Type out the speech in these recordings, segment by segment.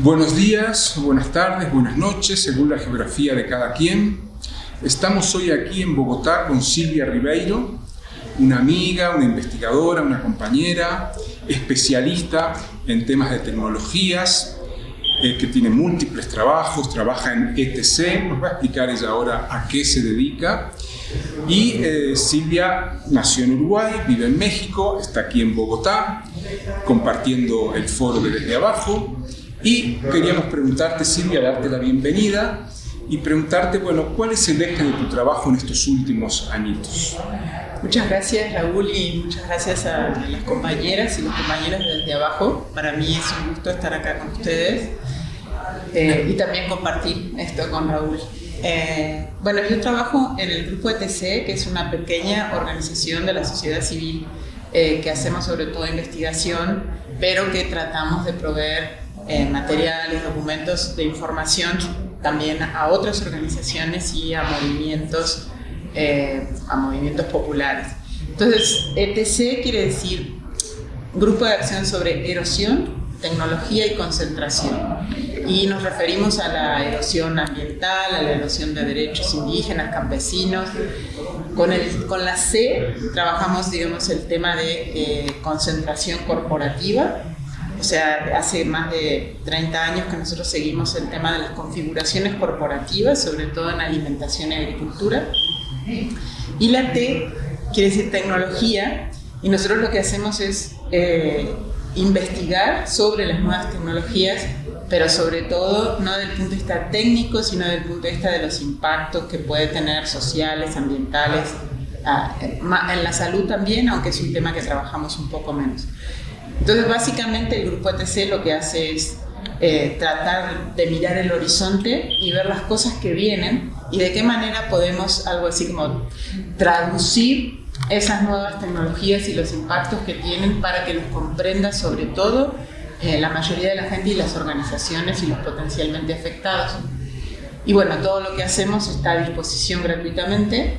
Buenos días, buenas tardes, buenas noches, según la geografía de cada quien. Estamos hoy aquí en Bogotá con Silvia Ribeiro, una amiga, una investigadora, una compañera, especialista en temas de tecnologías, eh, que tiene múltiples trabajos, trabaja en ETC, nos va a explicar ella ahora a qué se dedica. Y eh, Silvia nació en Uruguay, vive en México, está aquí en Bogotá, compartiendo el foro de Desde Abajo. Y queríamos preguntarte, Silvia, darte la bienvenida y preguntarte, bueno, ¿cuál es el eje de tu trabajo en estos últimos añitos? Muchas gracias Raúl y muchas gracias a las compañeras y los compañeros desde abajo. Para mí es un gusto estar acá con ustedes eh, y también compartir esto con Raúl. Eh, bueno, yo trabajo en el grupo ETC, que es una pequeña organización de la sociedad civil eh, que hacemos sobre todo investigación, pero que tratamos de proveer materiales, documentos de información también a otras organizaciones y a movimientos, a movimientos populares. Entonces, ETC quiere decir Grupo de Acción sobre Erosión, Tecnología y Concentración y nos referimos a la erosión ambiental, a la erosión de derechos indígenas, campesinos. Con, el, con la C trabajamos, digamos, el tema de eh, concentración corporativa, o sea, hace más de 30 años que nosotros seguimos el tema de las configuraciones corporativas, sobre todo en alimentación y agricultura. Y la T quiere decir tecnología, y nosotros lo que hacemos es eh, investigar sobre las nuevas tecnologías pero sobre todo no desde el punto de vista técnico, sino desde el punto de vista de los impactos que puede tener sociales, ambientales, en la salud también, aunque es un tema que trabajamos un poco menos. Entonces, básicamente el grupo ETC lo que hace es eh, tratar de mirar el horizonte y ver las cosas que vienen y de qué manera podemos, algo así como traducir esas nuevas tecnologías y los impactos que tienen para que los comprenda sobre todo eh, la mayoría de la gente y las organizaciones y los potencialmente afectados. Y bueno, todo lo que hacemos está a disposición gratuitamente.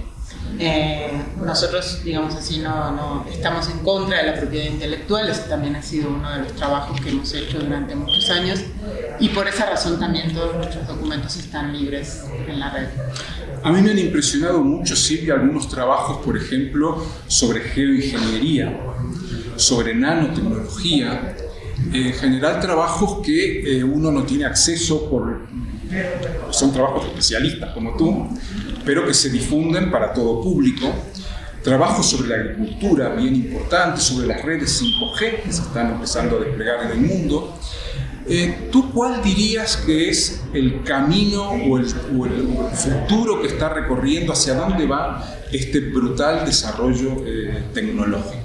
Eh, nosotros, digamos así, no, no, estamos en contra de la propiedad intelectual, ese también ha sido uno de los trabajos que hemos hecho durante muchos años y por esa razón también todos nuestros documentos están libres en la red. A mí me han impresionado mucho, Silvia, algunos trabajos, por ejemplo, sobre geoingeniería, sobre nanotecnología, en general trabajos que eh, uno no tiene acceso por... son trabajos especialistas como tú, pero que se difunden para todo público. Trabajos sobre la agricultura, bien importantes, sobre las redes 5G que se están empezando a desplegar en el mundo. Eh, ¿Tú cuál dirías que es el camino o el, futuro que está recorriendo, hacia dónde va este brutal desarrollo eh, tecnológico?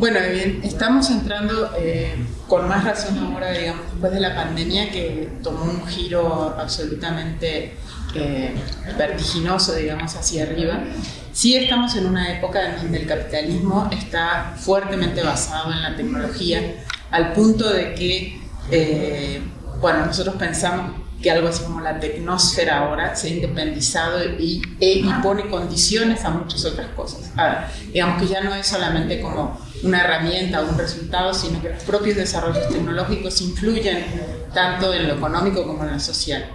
Bueno, bien, estamos entrando eh, con más razón ahora, digamos, después de la pandemia que tomó un giro absolutamente eh, vertiginoso, digamos, hacia arriba. Sí estamos en una época en donde el capitalismo está fuertemente basado en la tecnología, al punto de que, eh, bueno, nosotros pensamos que algo así como la tecnosfera ahora se ha independizado y, e, pone condiciones a muchas otras cosas. digamos que ya no es solamente como una herramienta o un resultado, sino que los propios desarrollos tecnológicos influyen tanto en lo económico como en lo social.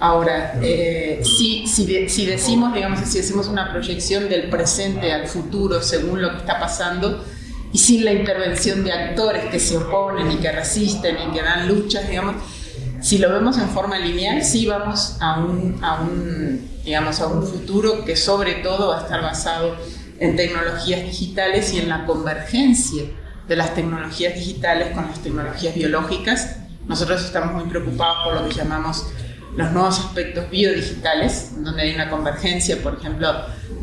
Ahora, eh, si, si, decimos, digamos, si hacemos una proyección del presente al futuro según lo que está pasando, y sin la intervención de actores que se oponen y que resisten y que dan luchas, digamos, si lo vemos en forma lineal, sí vamos a un, a un, digamos, a un futuro que sobre todo va a estar basado en tecnologías digitales y en la convergencia de las tecnologías digitales con las tecnologías biológicas. Nosotros estamos muy preocupados por lo que llamamos los nuevos aspectos biodigitales, donde hay una convergencia, por ejemplo,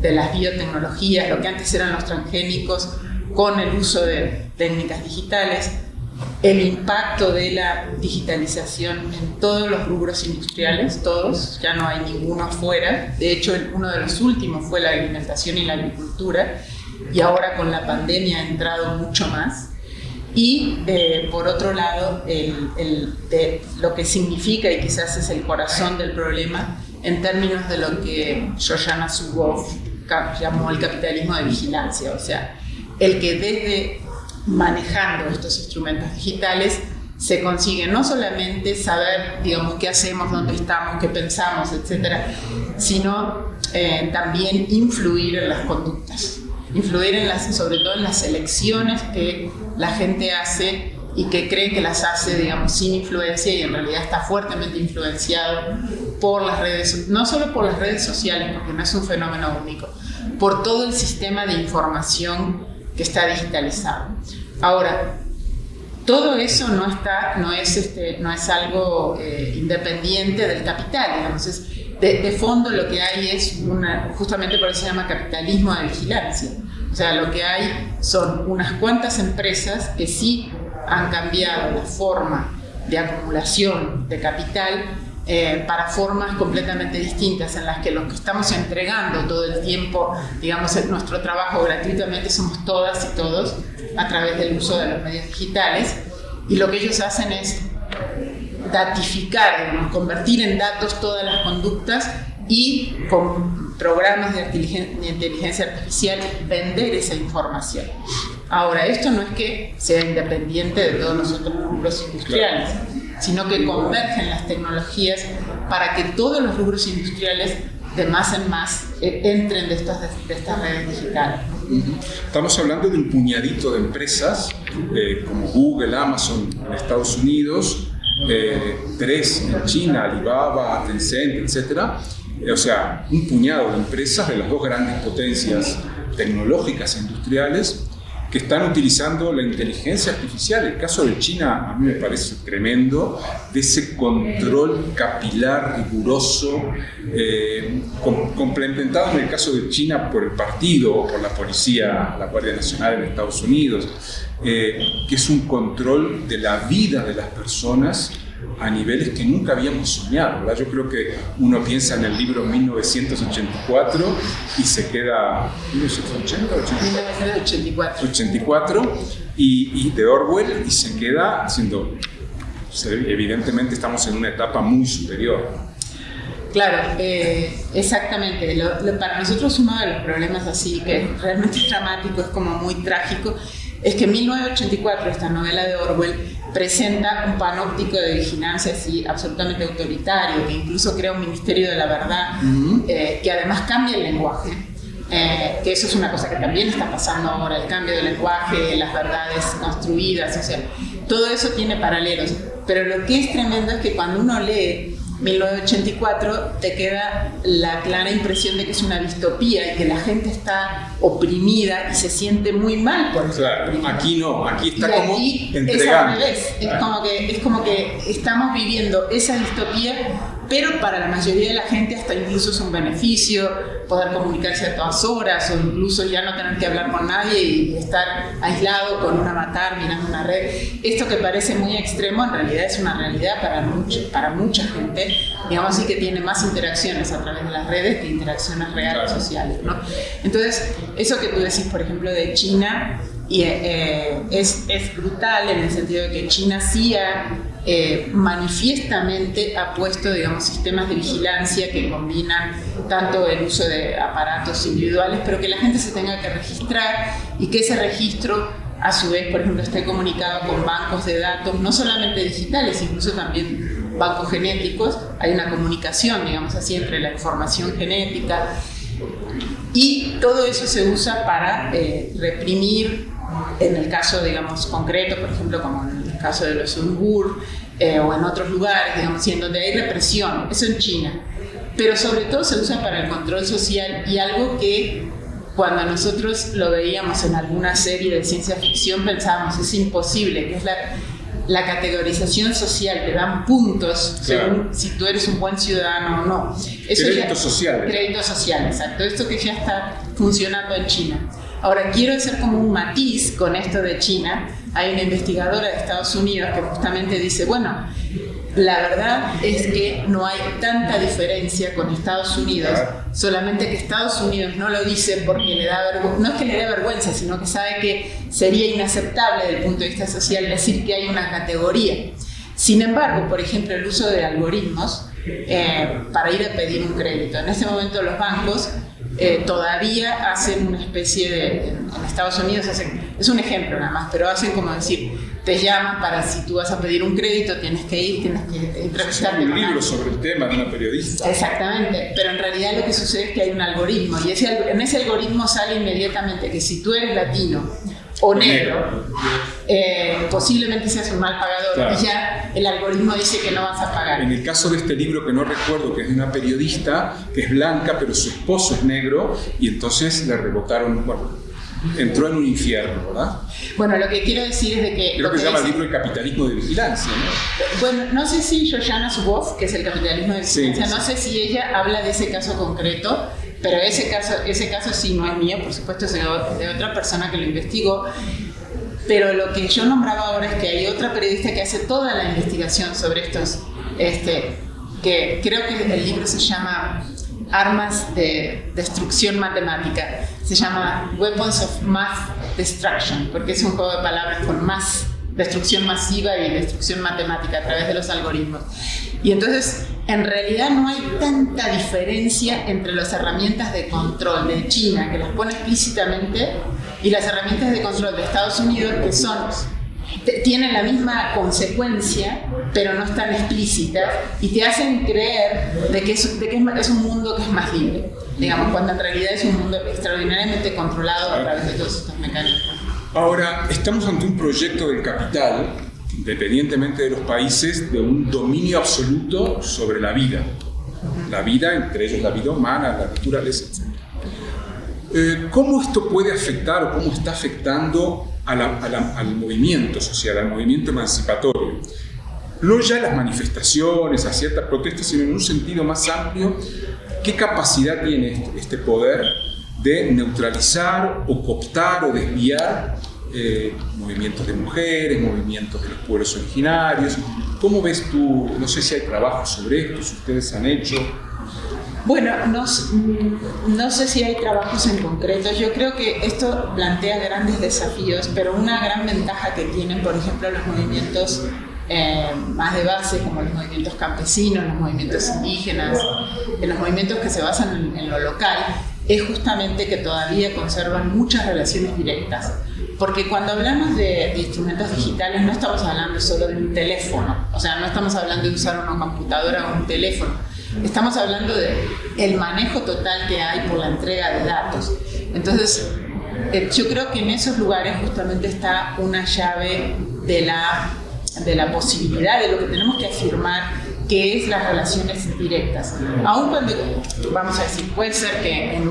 de las biotecnologías, lo que antes eran los transgénicos, con el uso de técnicas digitales, el impacto de la digitalización en todos los rubros industriales, todos, ya no hay ninguno afuera. De hecho, uno de los últimos fue la alimentación y la agricultura, y ahora con la pandemia ha entrado mucho más. Y eh, por otro lado, el, de lo que significa, y quizás es el corazón del problema, en términos de lo que Shoshana Zuboff llamó el capitalismo de vigilancia, o sea, el que desde manejando estos instrumentos digitales se consigue no solamente saber, digamos, qué hacemos, dónde estamos, qué pensamos, etcétera, sino eh, también influir en las conductas, influir en las, sobre todo en las elecciones que la gente hace y que cree que las hace, digamos, sin influencia y en realidad está fuertemente influenciado por las redes, no solo por las redes sociales, porque no es un fenómeno único, por todo el sistema de información que está digitalizado. Ahora, todo eso no, está, no, es, este, no es algo eh, independiente del capital, digamos, de, de, fondo lo que hay es una, justamente por eso se llama capitalismo de vigilancia. O sea, lo que hay son unas cuantas empresas que sí han cambiado la forma de acumulación de capital eh, para formas completamente distintas en las que los que estamos entregando todo el tiempo, digamos, nuestro trabajo gratuitamente somos todas y todos a través del uso de los medios digitales y lo que ellos hacen es datificar, convertir en datos todas las conductas y con programas de inteligencia artificial vender esa información. Ahora, esto no es que sea independiente de todos los otros rubros industriales, sino que convergen las tecnologías para que todos los rubros industriales de más en más eh, entren de estas, de estas redes digitales. Estamos hablando de un puñadito de empresas eh, como Google, Amazon Estados Unidos, eh, tres en China, Alibaba, Tencent, etc. o sea, un puñado de empresas de las dos grandes potencias tecnológicas e industriales que están utilizando la inteligencia artificial. El caso de China a mí me parece tremendo, de ese control capilar riguroso, eh, complementado en el caso de China por el partido o por la policía, la Guardia Nacional en Estados Unidos, eh, que es un control de la vida de las personas a niveles que nunca habíamos soñado. ¿verdad? Yo creo que uno piensa en el libro 1984 y se queda... 1984. 84 y, de Orwell y se queda haciendo... Evidentemente estamos en una etapa muy superior. Claro, eh, exactamente. para nosotros uno de los problemas así, que realmente es dramático, es como muy trágico, es que 1984, esta novela de Orwell, presenta un panóptico de vigilancia así absolutamente autoritario, que incluso crea un ministerio de la verdad, eh, que además cambia el lenguaje. Eh, que eso es una cosa que también está pasando ahora, el cambio del lenguaje, las verdades construidas, o sea, todo eso tiene paralelos. Pero lo que es tremendo es que cuando uno lee 1984 te queda la clara impresión de que es una distopía y que la gente está oprimida y se siente muy mal por eso. Claro, aquí no, aquí está como aquí entregando. Es, es, como que, es como que estamos viviendo esa distopía pero para la mayoría de la gente hasta incluso es un beneficio poder comunicarse a todas horas o incluso ya no tener que hablar con nadie y estar aislado con un avatar mirando una red. Esto que parece muy extremo en realidad es una realidad para, mucho, para mucha gente, digamos así que tiene más interacciones a través de las redes que interacciones reales sociales. ¿no? Entonces, eso que tú decís, por ejemplo, de China, y, eh, es, es brutal en el sentido de que China sí ha eh, manifiestamente ha puesto digamos, sistemas de vigilancia que combinan tanto el uso de aparatos individuales, pero que la gente se tenga que registrar y que ese registro a su vez, por ejemplo, esté comunicado con bancos de datos, no solamente digitales, incluso también bancos genéticos. Hay una comunicación, digamos así, entre la información genética y todo eso se usa para eh, reprimir, en el caso, digamos, concreto, por ejemplo, como en caso de los Uyghur, eh, o en otros lugares, digamos, en donde hay represión, eso en China. Pero sobre todo se usa para el control social y algo que cuando nosotros lo veíamos en alguna serie de ciencia ficción pensábamos es imposible, que es la, la categorización social, te dan puntos según si tú eres un buen ciudadano o no. Eso crédito social. Crédito social, exacto. Esto que ya está funcionando en China. Ahora, quiero hacer como un matiz con esto de China. Hay una investigadora de Estados Unidos que justamente dice, bueno, la verdad es que no hay tanta diferencia con Estados Unidos, solamente que Estados Unidos no lo dice porque le da vergüenza, no es que le dé vergüenza, sino que sabe que sería inaceptable desde el punto de vista social decir que hay una categoría. Sin embargo, por ejemplo, el uso de algoritmos eh, para ir a pedir un crédito. En este momento los bancos eh, todavía hacen una especie de, en, Estados Unidos hacen, es un ejemplo nada más, pero hacen como decir, te llaman para si tú vas a pedir un crédito, tienes que ir, tienes que entrevistarte. un libro sobre el tema de una periodista. Exactamente, pero en realidad lo que sucede es que hay un algoritmo y ese, en ese algoritmo sale inmediatamente que si tú eres latino o negro, eh, posiblemente seas un mal pagador y ya el algoritmo dice que no vas a pagar. En el caso de este libro que no recuerdo, que es de una periodista que es blanca, pero su esposo es negro, y entonces le rebotaron, bueno, entró en un infierno, ¿verdad? Bueno, lo que quiero decir es de que... Creo que se llama el libro El capitalismo de vigilancia, ¿no? Bueno, no sé si Joshana Zuboff, que es el capitalismo de vigilancia, no sé si ella habla de ese caso concreto, pero ese caso, ese caso sí no es mío, por supuesto es de otra persona que lo investigó. Pero lo que yo nombraba ahora es que hay otra periodista que hace toda la investigación sobre estos, este, que creo que el libro se llama Armas de Destrucción Matemática, se llama Weapons of Mass Destruction, porque es un juego de palabras con más destrucción masiva y destrucción matemática a través de los algoritmos. Y entonces, en realidad no hay tanta diferencia entre las herramientas de control de China, que las pone explícitamente, y las herramientas de control de Estados Unidos, que son tienen la misma consecuencia, pero no están explícitas, y te hacen creer de que, es, de que es un mundo que es más libre, digamos, cuando en realidad es un mundo extraordinariamente controlado a través de todos estos mecanismos. Ahora, estamos ante un proyecto del capital, independientemente de los países, de un dominio absoluto sobre la vida. La vida, entre ellos la vida humana, la naturaleza, etc. Eh, ¿Cómo esto puede afectar o cómo está afectando al movimiento social, al movimiento emancipatorio? No ya las manifestaciones, a ciertas protestas, sino en un sentido más amplio, ¿qué capacidad tiene este, este poder de neutralizar o cooptar o desviar eh, movimientos de mujeres, movimientos de los pueblos originarios. ¿Cómo ves tú, no sé si hay trabajos sobre esto, si ustedes han hecho? Bueno, no, no, sé si hay trabajos en concreto. Yo creo que esto plantea grandes desafíos, pero una gran ventaja que tienen, por ejemplo, los movimientos eh, más de base, como los movimientos campesinos, los movimientos indígenas, en los movimientos que se basan en lo local, es justamente que todavía conservan muchas relaciones directas. Porque cuando hablamos de, instrumentos digitales no estamos hablando solo de un teléfono, o sea, no estamos hablando de usar una computadora o un teléfono, estamos hablando de el manejo total que hay por la entrega de datos. Entonces, eh, yo creo que en esos lugares justamente está una llave de la, de la posibilidad, de lo que tenemos que afirmar que es las relaciones directas. Aún cuando, vamos a decir, puede ser que en,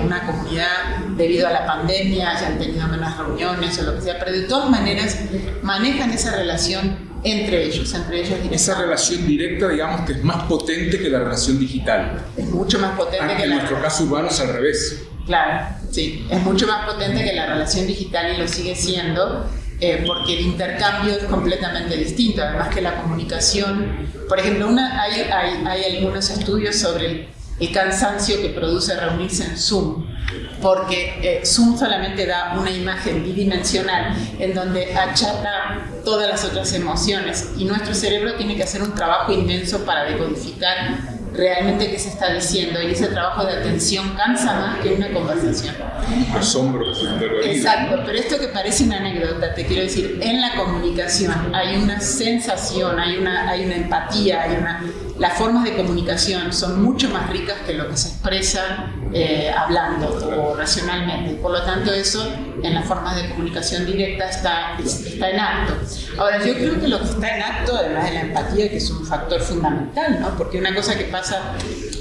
una comunidad, debido a la pandemia, hayan tenido menos reuniones o lo que sea, pero de todas maneras manejan esa relación entre ellos, entre ellos Esa relación directa, digamos, que es más potente que la relación digital. Es mucho más potente Aunque que en nuestro caso urbano es al revés. Claro, sí, es mucho más potente que la relación digital y lo sigue siendo, eh, porque el intercambio es completamente distinto, además que la comunicación, por ejemplo, una, hay, hay, hay, algunos estudios sobre el, cansancio que produce reunirse en Zoom, porque eh, Zoom solamente da una imagen bidimensional en donde achata todas las otras emociones y nuestro cerebro tiene que hacer un trabajo inmenso para decodificar realmente qué se está diciendo y ese trabajo de atención cansa más que una conversación. Asombro. Exacto, pero esto que parece una anécdota, te quiero decir, en la comunicación hay una sensación, hay una, hay una empatía, hay una las formas de comunicación son mucho más ricas que lo que se expresa eh, hablando o racionalmente. Por lo tanto, eso en las formas de comunicación directa está, está en acto. Ahora, yo creo que lo que está en acto, además de la empatía, que es un factor fundamental, ¿no? porque una cosa que pasa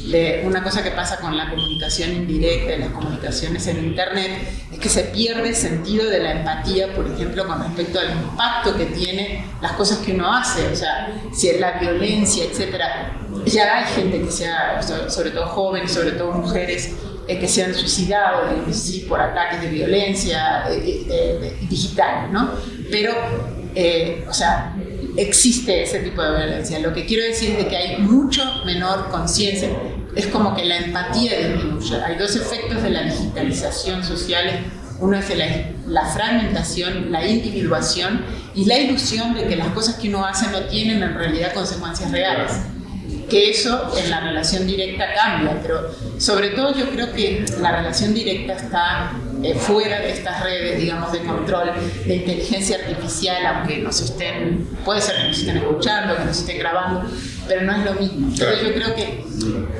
de una cosa que pasa con la comunicación indirecta y las comunicaciones en Internet es que se pierde el sentido de la empatía, por ejemplo, con respecto al impacto que tiene las cosas que uno hace, o sea, si es la violencia, etcétera. Ya hay gente que se ha, sobre todo jóvenes, sobre todo mujeres, eh, que se han suicidado, por ataques de violencia eh, eh, digital, ¿no? Pero, o sea, existe ese tipo de violencia. Lo que quiero decir es que hay mucho menor conciencia. Es como que la empatía disminuye. Hay dos efectos de la digitalización social. Uno es la, fragmentación, la individuación y la ilusión de que las cosas que uno hace no tienen en realidad consecuencias reales. Que eso en la relación directa cambia, pero sobre todo yo creo que la relación directa está eh, fuera de estas redes, digamos, de control de inteligencia artificial, aunque nos estén, puede ser que nos estén escuchando, que nos estén grabando, pero no es lo mismo. Entonces yo creo que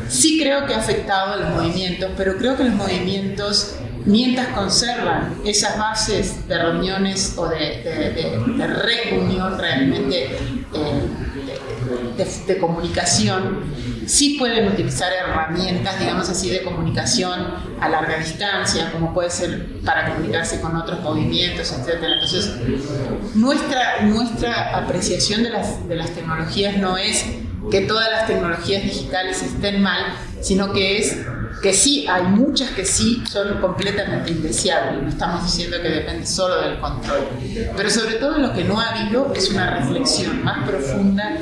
sí creo que ha afectado a los movimientos, pero creo que los movimientos mientras conservan esas bases de reuniones o de, de, reunión realmente eh, de, comunicación, sí pueden utilizar herramientas, digamos así, de comunicación a larga distancia, como puede ser para comunicarse con otros movimientos, etc. Entonces, nuestra, nuestra apreciación de las, de las tecnologías no es que todas las tecnologías digitales estén mal, sino que es que sí, hay muchas que sí son completamente indeseables, no estamos diciendo que depende solo del control, pero sobre todo lo que no ha habido es una reflexión más profunda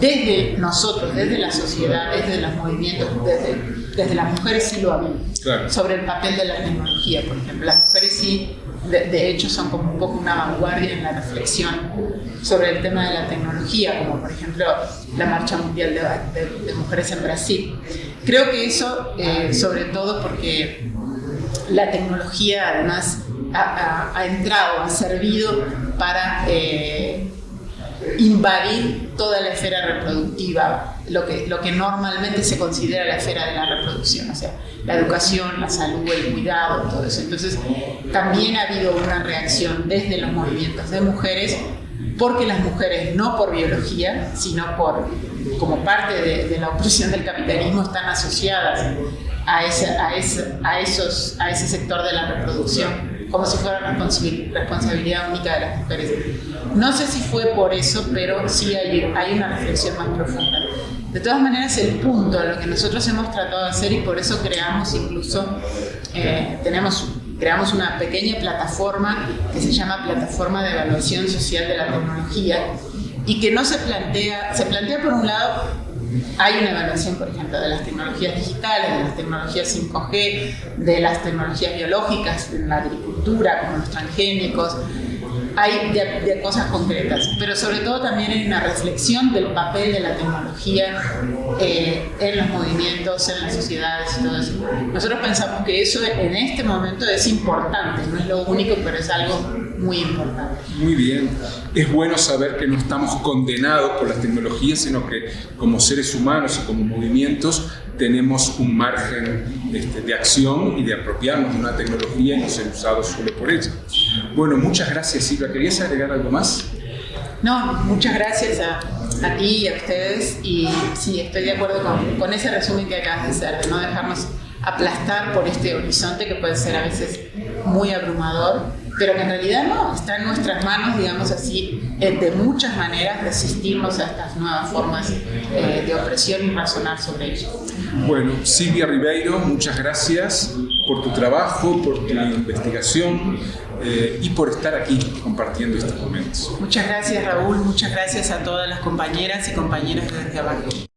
desde nosotros, desde la sociedad, desde los movimientos, desde, desde las mujeres sí lo ha habido, sobre el papel de la tecnología, por ejemplo, las mujeres sí de, hecho son como un poco una vanguardia en la reflexión sobre el tema de la tecnología, como por ejemplo la Marcha Mundial de, Mujeres en Brasil. Creo que eso, eh, sobre todo porque la tecnología además ha, entrado, ha servido para eh, invadir toda la esfera reproductiva, lo que, lo que normalmente se considera la esfera de la reproducción, o sea, la educación, la salud, el cuidado, todo eso. Entonces, también ha habido una reacción desde los movimientos de mujeres, porque las mujeres, no por biología, sino por, como parte de, la opresión del capitalismo, están asociadas a, a, a, esos, a ese sector de la reproducción como si fuera responsabilidad única de las mujeres. No sé si fue por eso, pero sí hay, una reflexión más profunda. De todas maneras, el punto, lo que nosotros hemos tratado de hacer y por eso creamos incluso, eh, tenemos, creamos una pequeña plataforma que se llama Plataforma de Evaluación Social de la Tecnología y que no se plantea, se plantea por un lado hay una evaluación, por ejemplo, de las tecnologías digitales, de las tecnologías 5G, de las tecnologías biológicas, en la agricultura, como los transgénicos, hay de, cosas concretas, pero sobre todo también hay una reflexión del papel de la tecnología eh, en los movimientos, en las sociedades y todo eso. Nosotros pensamos que eso en este momento es importante, no es lo único, pero es algo muy importante. Muy bien. Es bueno saber que no estamos condenados por las tecnologías, sino que como seres humanos y como movimientos tenemos un margen este, de acción y de apropiarnos de una tecnología y no ser usados solo por ella. Bueno, muchas gracias Silvia. ¿Querías agregar algo más? No, muchas gracias a, a ti y a ustedes y sí, estoy de acuerdo con, con ese resumen que acabas de hacer, de no dejarnos aplastar por este horizonte que puede ser a veces muy abrumador, pero que en realidad no, está en nuestras manos, digamos así, eh, de muchas maneras resistirnos a estas nuevas formas eh, de opresión y razonar sobre ello. Bueno, Silvia Ribeiro, muchas gracias por tu trabajo, por tu investigación eh, y por estar aquí compartiendo estos momentos. Muchas gracias Raúl, muchas gracias a todas las compañeras y compañeros desde abajo.